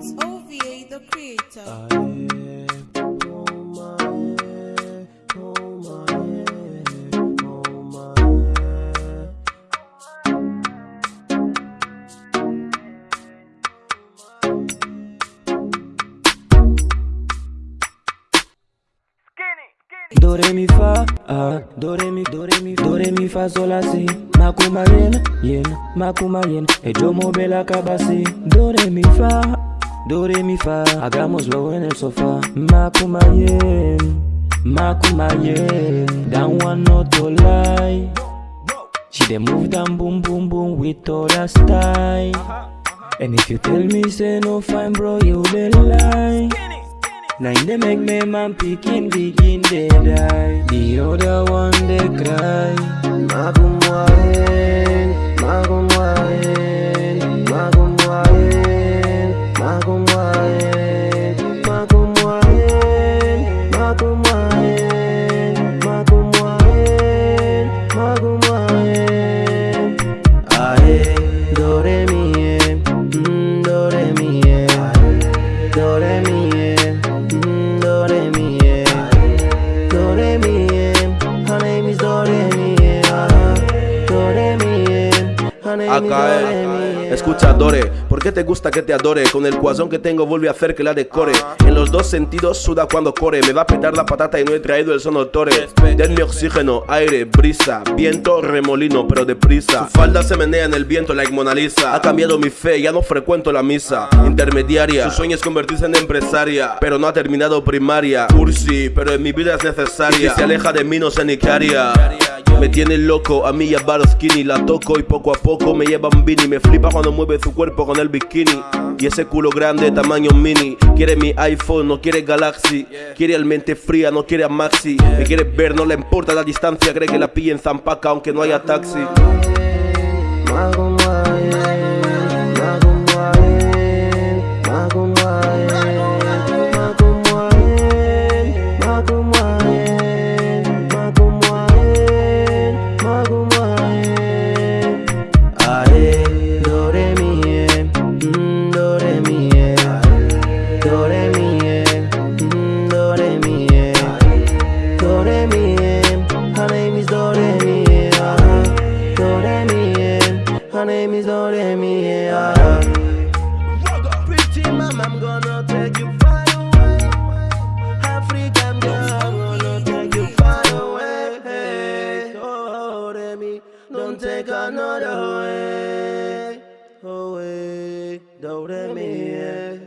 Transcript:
It's OVA the creator. Do mi fa, ah, do re mi, do re mi, do re mi fa sol. Makuma yen, yen, makuma yen, e yo mover la cabeza. Mi fa, do re mi fa, hagámoslo en el sofá. Makuma yen, makuma yen, that one not to lie. She dey move down boom boom boom with all that style. And if you tell me say no fine bro, you dey lie. Now in the make me man picking begin they die The other one they cry Mi e. Escucha, Dore, ¿por qué te gusta que te adore? Con el cuazón que tengo vuelve a hacer que la decore. En los dos sentidos suda cuando corre. Me va a petar la patata y no he traído el sonotore. Denme oxígeno, aire, brisa, viento, remolino, pero deprisa. Su falda se menea en el viento like Mona Lisa. Ha cambiado mi fe, ya no frecuento la misa. Intermediaria, su sueño es convertirse en empresaria, pero no ha terminado primaria. Cursi, pero en mi vida es necesaria. Y si se aleja de mí no sé ni qué haría. Me tiene loco, a mí y a Bar Skinny La toco y poco a poco me lleva un Me flipa cuando mueve su cuerpo con el bikini. Y ese culo grande, tamaño mini Quiere mi iPhone, no quiere Galaxy. Quiere al mente fría, no quiere a Maxi. Me quiere ver, no le importa la distancia Cree que la pille en Zampaca aunque no haya taxi do re mi e. Her name is do re mi e, ah, do re mi e. Her name is do re mi e, ah. Pretty mama, I'm gonna take you far away. African girl, I'm gonna take you far away. Hey, oh, re mi, don't take another way. Away, do re mi. eh.